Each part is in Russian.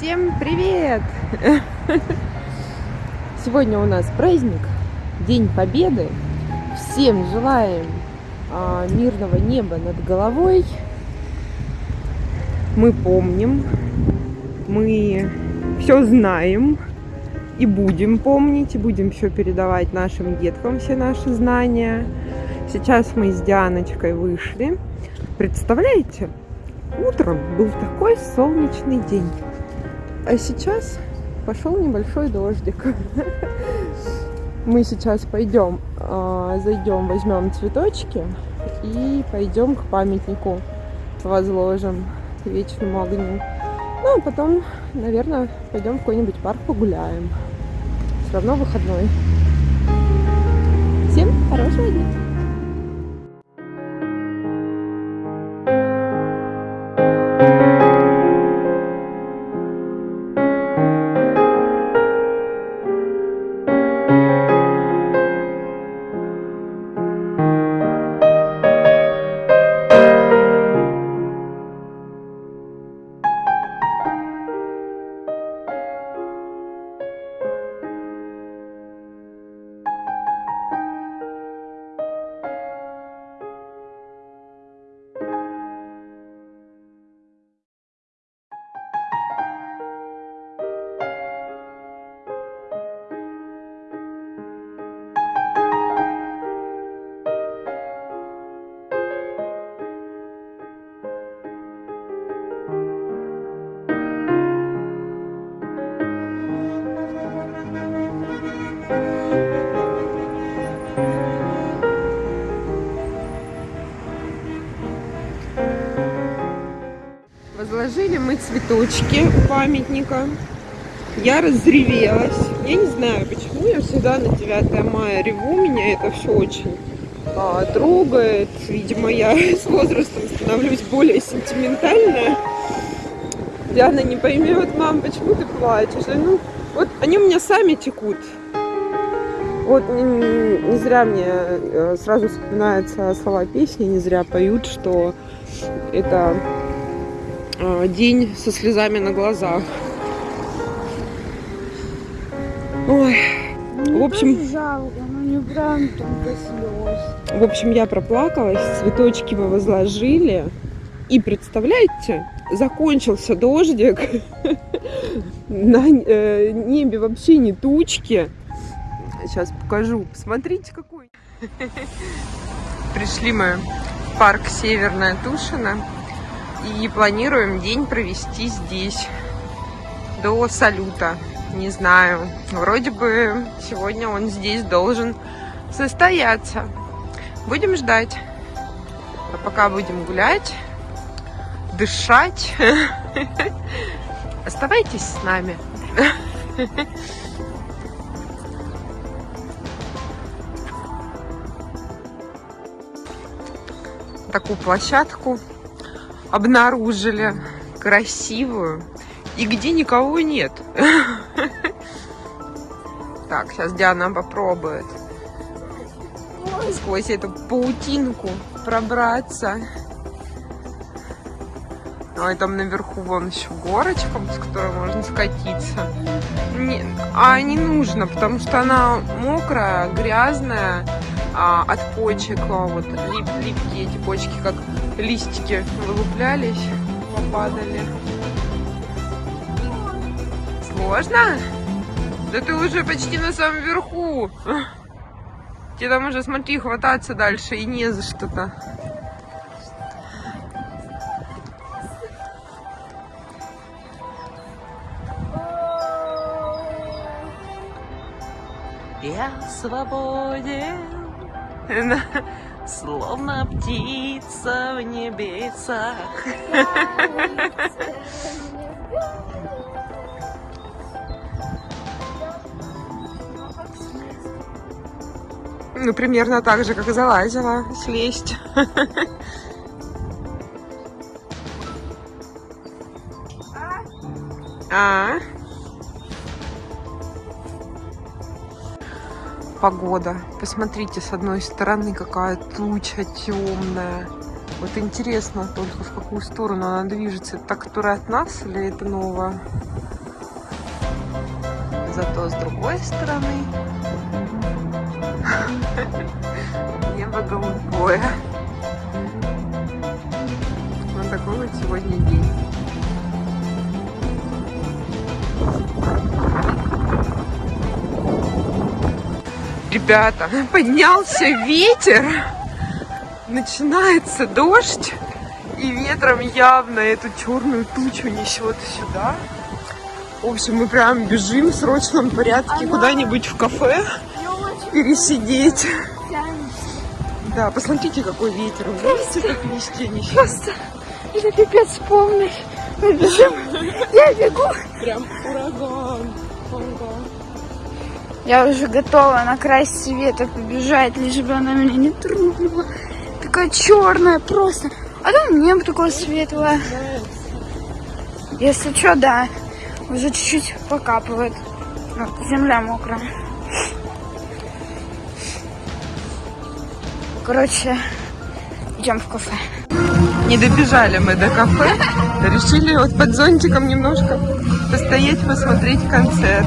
Всем привет! Сегодня у нас праздник, День Победы. Всем желаем а, мирного неба над головой. Мы помним, мы все знаем и будем помнить, и будем все передавать нашим деткам, все наши знания. Сейчас мы с Дианочкой вышли. Представляете, утром был такой солнечный день. А сейчас пошел небольшой дождик. Мы сейчас пойдем, а, зайдем, возьмем цветочки и пойдем к памятнику возложим вечному огню. Ну, а потом, наверное, пойдем в какой-нибудь парк погуляем. Все равно выходной. Всем хорошего дня! Возложили мы цветочки памятника. Я разревелась. Я не знаю, почему я всегда на 9 мая реву. Меня это все очень а, трогает. Видимо, я с возрастом становлюсь более сентиментальная. Диана не поймет, мам, почему ты плачешь? Ну, вот они у меня сами текут. Вот не, не зря мне э, сразу вспоминаются слова песни, не зря поют, что это день со слезами на глазах. Ой, Мне в общем, жалко, но не прям только слез. в общем, я проплакалась, цветочки мы возложили. И представляете, закончился дождик, на э, небе вообще не тучки. Сейчас покажу. Посмотрите, какой. Пришли мы в парк Северная Тушина и планируем день провести здесь до салюта. Не знаю, вроде бы сегодня он здесь должен состояться. Будем ждать. А пока будем гулять, дышать. Оставайтесь с нами. Такую площадку обнаружили красивую и где никого нет. Так, сейчас Диана попробует сквозь эту паутинку пробраться. Ой, там наверху вон еще горочка, с которой можно скатиться. Не, а не нужно, потому что она мокрая, грязная, а, от почек, а, вот лип, липкие эти почки, как листики вылуплялись, попадали. Сложно? Да ты уже почти на самом верху. Тебе там уже, смотри, хвататься дальше и не за что-то. Я свободен, словно птица в небесах. Ну, примерно так же, как и залазила, слезть. А? Погода. Посмотрите, с одной стороны какая туча темная. Вот интересно только, в какую сторону она движется. Это та, которая от нас или это новая? Зато с другой стороны небо голубое. Вот такой вот сегодня день. Ребята, поднялся ветер, начинается дождь, и ветром явно эту черную тучу несет сюда. В общем, мы прям бежим в срочном порядке куда-нибудь в кафе пересидеть. Да, посмотрите, какой ветер. Вы Видите, как листья несет? Просто это пипец полный. Мы бежим. Я бегу. Прям ураган. Ураган. Я уже готова на край света побежать, лишь бы она меня не тронула. Такая черная просто. А там небо такое светлое. Если что, да, уже чуть-чуть покапывает. Вот, земля мокрая. Короче, идем в кафе. Не добежали мы до кафе. Решили вот под зонтиком немножко постоять, посмотреть концерт.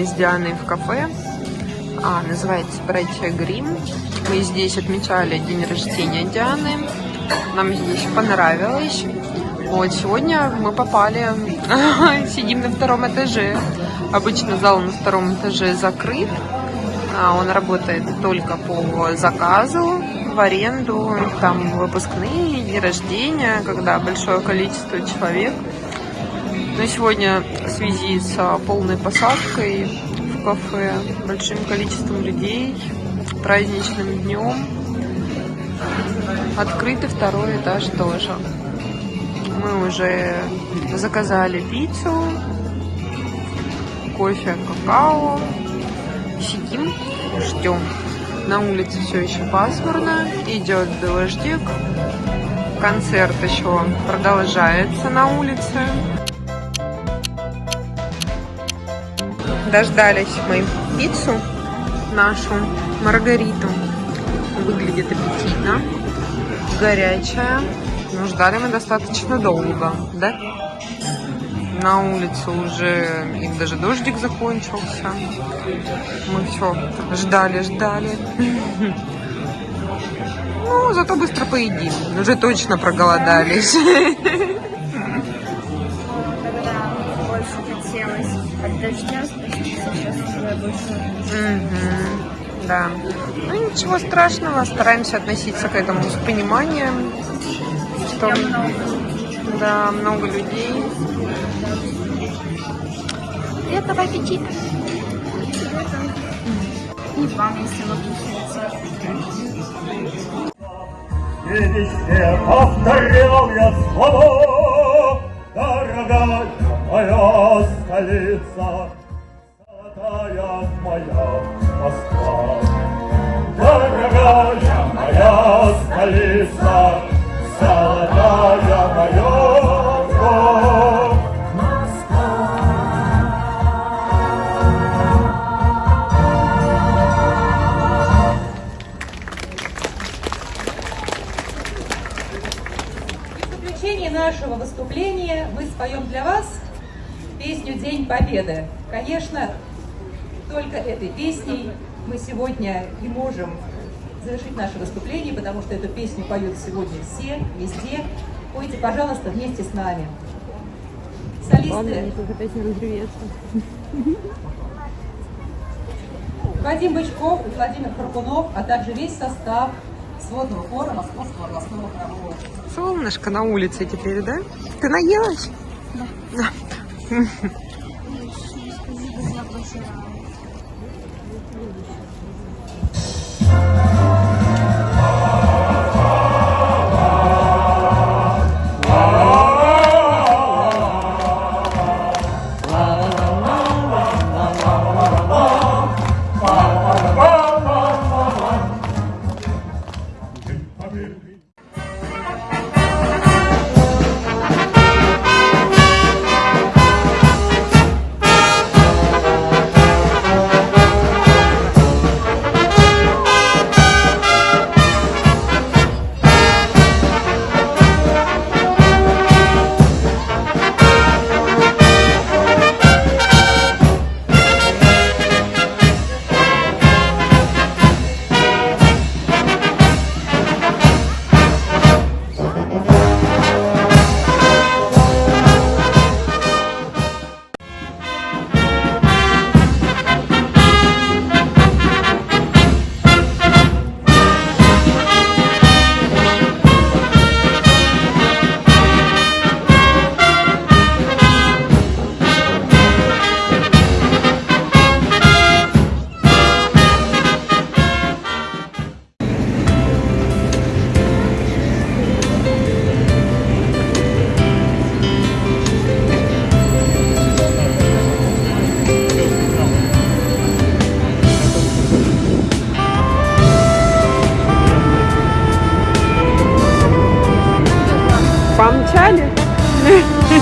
Мы с Дианой в кафе. А, называется «Братья Грим». Мы здесь отмечали день рождения Дианы. Нам здесь понравилось. Вот, сегодня мы попали, сидим на втором этаже. Обычно зал на втором этаже закрыт. А, Он работает только по заказу, в аренду, там выпускные, дни рождения, когда большое количество человек. Но сегодня в связи с а, полной посадкой в кафе, большим количеством людей, праздничным днем, открытый второй этаж тоже. Мы уже заказали пиццу, кофе, какао, сидим, ждем. На улице все еще пасмурно, идет дождик, концерт еще продолжается на улице. Дождались мы пиццу нашу, маргариту. Выглядит аппетитно, горячая. Но ждали мы достаточно долго, да? На улице уже и даже дождик закончился. Мы все ждали, ждали. Ну, зато быстро поедим. Уже точно проголодались. Больше Да. Ну ничего страшного, стараемся относиться к этому с пониманием, что да, много людей. Приятного аппетита! И вам, если вы кушаете. И везде повторял я слово, Дорогая моя столица, моя Москва. Дорогая моя столица, Золотая моя Москва. В заключение нашего выступления мы споем для вас песню «День Победы». Конечно, только этой песней мы сегодня и можем завершить наше выступление, потому что эту песню поют сегодня все, везде. Пойте, пожалуйста, вместе с нами. Солисты Вадим Бычков и Владимир Харкунов, а также весь состав сводного хора Московского областного хорового Солнышко на улице теперь, да? Ты наелась? Да. Помчали?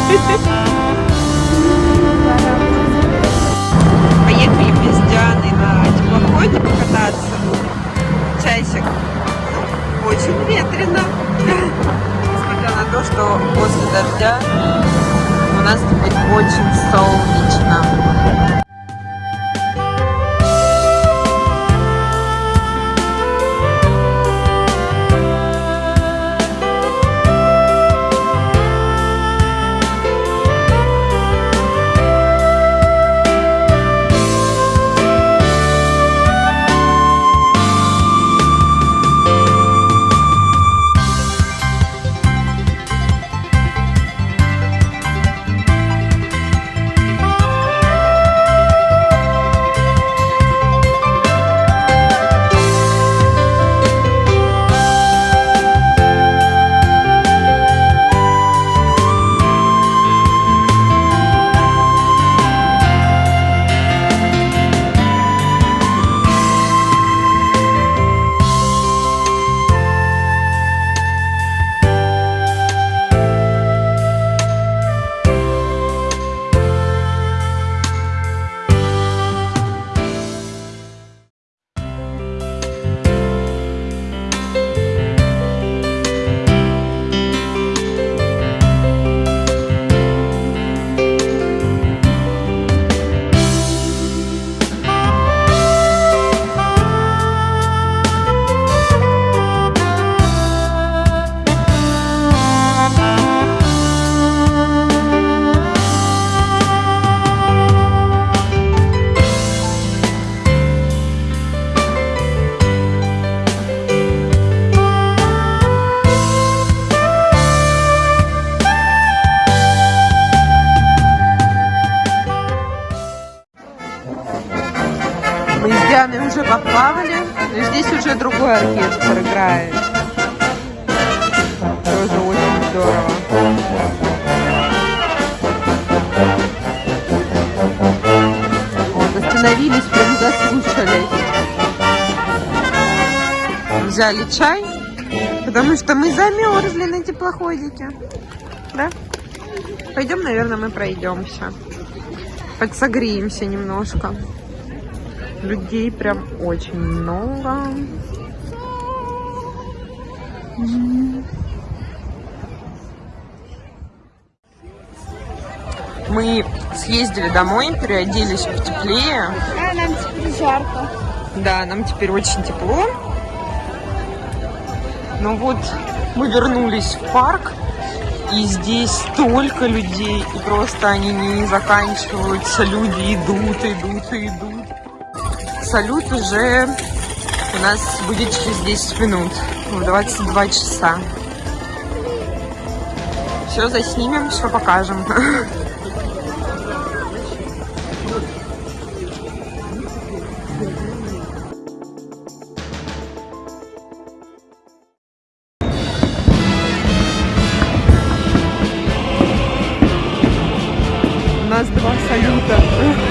Bye. Дианой уже поплавали, но здесь уже другой оркестр играет. тоже очень здорово. Вот, остановились, прям заслушались. Взяли чай, потому что мы замерзли на теплоходике. Да? Пойдем, наверное, мы пройдемся. Подсогреемся немножко. Людей прям очень много. Мы съездили домой, переоделись потеплее. А нам теперь жарко. Да, нам теперь очень тепло. Но вот мы вернулись в парк, и здесь столько людей, и просто они не заканчиваются. Люди идут, идут идут. Салют уже у нас будет через 10 минут, в 22 часа. Все заснимем, все покажем. У нас два салюта.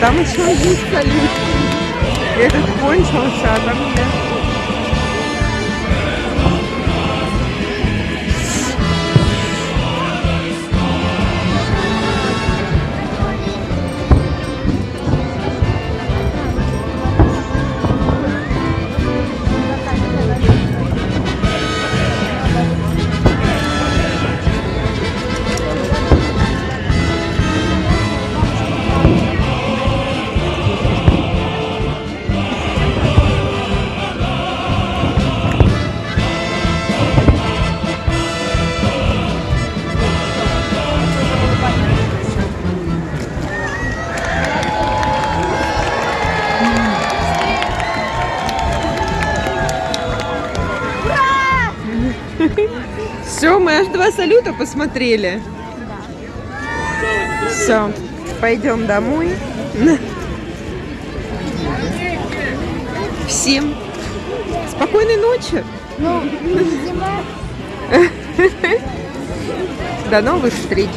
Там еще есть салют. Этот кончился, а там нет. Салюта посмотрели. Все, пойдем домой. Всем спокойной ночи. Ну, До новых встреч.